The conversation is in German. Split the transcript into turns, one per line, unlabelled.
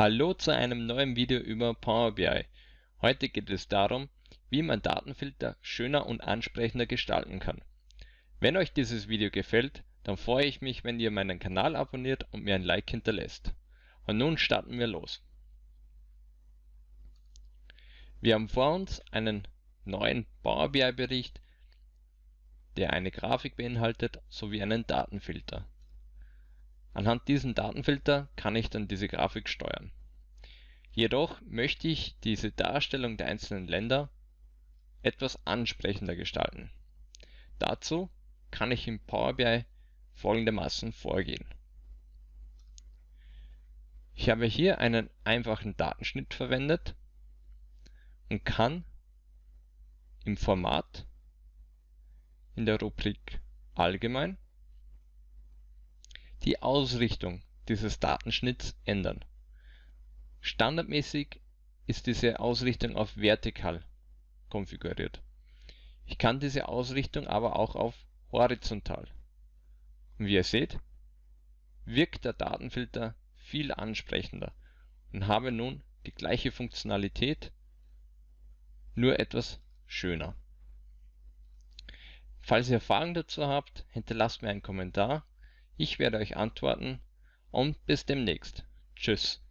Hallo zu einem neuen Video über Power BI. Heute geht es darum, wie man Datenfilter schöner und ansprechender gestalten kann. Wenn euch dieses Video gefällt, dann freue ich mich, wenn ihr meinen Kanal abonniert und mir ein Like hinterlässt. Und nun starten wir los. Wir haben vor uns einen neuen Power BI Bericht, der eine Grafik beinhaltet sowie einen Datenfilter. Anhand diesem Datenfilter kann ich dann diese Grafik steuern. Jedoch möchte ich diese Darstellung der einzelnen Länder etwas ansprechender gestalten. Dazu kann ich im Power BI folgendermaßen vorgehen. Ich habe hier einen einfachen Datenschnitt verwendet und kann im Format in der Rubrik Allgemein die Ausrichtung dieses Datenschnitts ändern. Standardmäßig ist diese Ausrichtung auf vertikal konfiguriert. Ich kann diese Ausrichtung aber auch auf horizontal. Und wie ihr seht, wirkt der Datenfilter viel ansprechender und habe nun die gleiche Funktionalität, nur etwas schöner. Falls ihr Fragen dazu habt, hinterlasst mir einen Kommentar ich werde euch antworten und bis demnächst. Tschüss.